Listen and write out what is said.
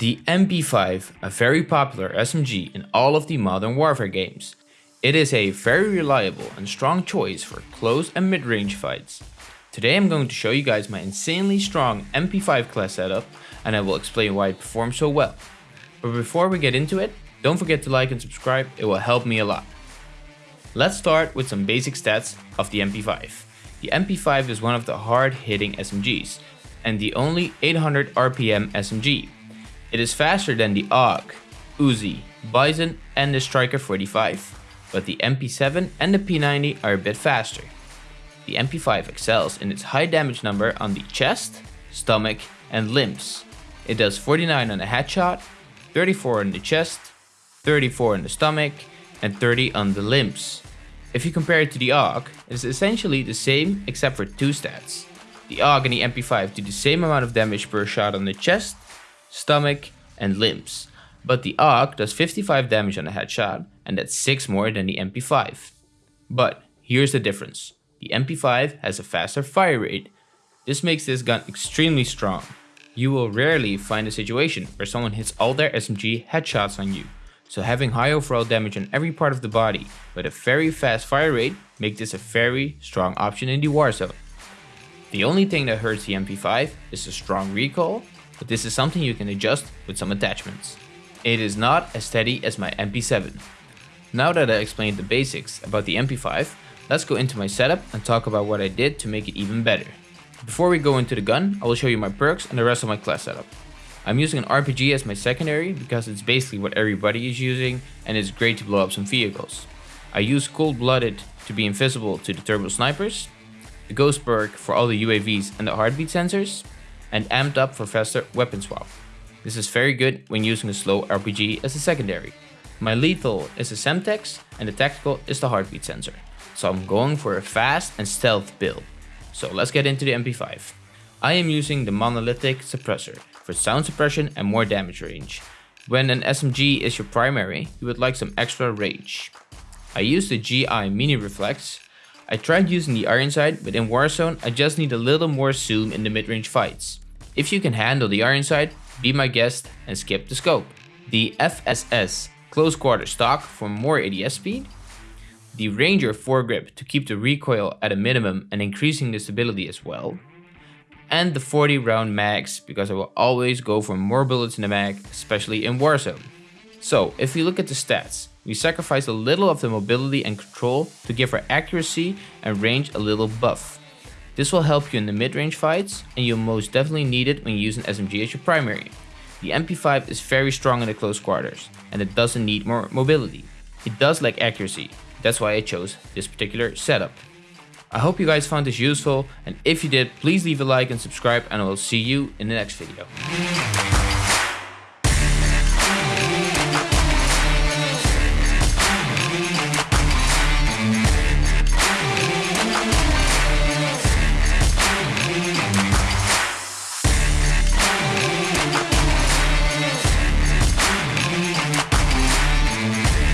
The MP5, a very popular SMG in all of the Modern Warfare games. It is a very reliable and strong choice for close and mid-range fights. Today I'm going to show you guys my insanely strong MP5 class setup and I will explain why it performs so well. But before we get into it, don't forget to like and subscribe, it will help me a lot. Let's start with some basic stats of the MP5. The MP5 is one of the hard-hitting SMGs and the only 800 RPM SMG it is faster than the AUG, Uzi, Bizon and the Striker 45, but the MP7 and the P90 are a bit faster. The MP5 excels in its high damage number on the chest, stomach and limbs. It does 49 on a headshot, 34 on the chest, 34 on the stomach and 30 on the limbs. If you compare it to the AUG, it is essentially the same except for two stats. The AUG and the MP5 do the same amount of damage per shot on the chest stomach, and limbs. But the AUG does 55 damage on a headshot, and that's 6 more than the MP5. But here's the difference. The MP5 has a faster fire rate. This makes this gun extremely strong. You will rarely find a situation where someone hits all their SMG headshots on you. So having high overall damage on every part of the body, but a very fast fire rate, make this a very strong option in the war zone. The only thing that hurts the MP5 is the strong recoil but this is something you can adjust with some attachments. It is not as steady as my MP7. Now that I explained the basics about the MP5, let's go into my setup and talk about what I did to make it even better. Before we go into the gun, I will show you my perks and the rest of my class setup. I'm using an RPG as my secondary because it's basically what everybody is using and it's great to blow up some vehicles. I use Cold Blooded to be invisible to the turbo snipers, the Ghost perk for all the UAVs and the heartbeat sensors, and amped up for faster weapon swap. This is very good when using a slow RPG as a secondary. My lethal is a Semtex and the tactical is the heartbeat sensor. So I'm going for a fast and stealth build. So let's get into the MP5. I am using the monolithic suppressor for sound suppression and more damage range. When an SMG is your primary, you would like some extra range. I use the GI Mini Reflex. I tried using the iron sight, but in Warzone I just need a little more zoom in the mid-range fights. If you can handle the iron sight, be my guest and skip the scope. The FSS close quarter stock for more ADS speed. The Ranger foregrip to keep the recoil at a minimum and increasing the stability as well. And the 40 round mags because I will always go for more bullets in the mag, especially in Warzone. So if we look at the stats, we sacrifice a little of the mobility and control to give our accuracy and range a little buff. This will help you in the mid-range fights, and you'll most definitely need it when using SMG as your primary. The MP5 is very strong in the close quarters, and it doesn't need more mobility. It does lack accuracy, that's why I chose this particular setup. I hope you guys found this useful, and if you did, please leave a like and subscribe, and I will see you in the next video.